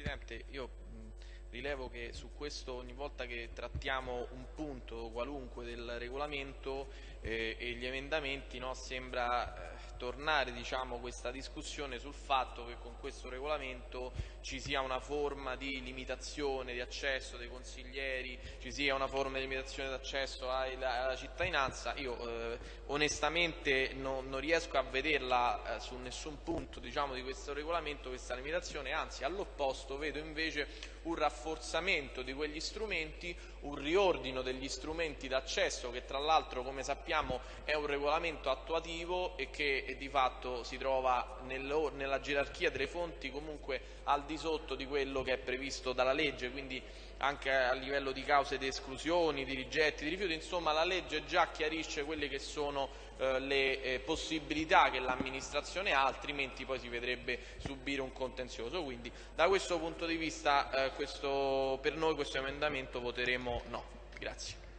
Presidente, io rilevo che su questo ogni volta che trattiamo un punto qualunque del regolamento eh, e gli emendamenti no, sembra eh, tornare diciamo, questa discussione sul fatto che con questo regolamento ci sia una forma di limitazione di accesso dei consiglieri, ci sia una forma di limitazione di accesso alla cittadinanza. Io eh, onestamente no, non riesco a vederla eh, su nessun punto diciamo, di questo regolamento questa limitazione, anzi all'opposto vedo invece un rafforzamento di quegli strumenti, un riordino degli strumenti d'accesso che tra l'altro come sappiamo è un regolamento attuativo e che di fatto si trova nella gerarchia delle fonti comunque al di sotto di quello che è previsto dalla legge, quindi anche a livello di cause di esclusioni, di rigetti, di rifiuti, insomma la legge già chiarisce quelle che sono eh, le eh, possibilità che l'amministrazione ha, altrimenti poi si vedrebbe subire un contenzioso. Quindi da questo punto di vista eh, questo, per noi questo emendamento voteremo no. Grazie.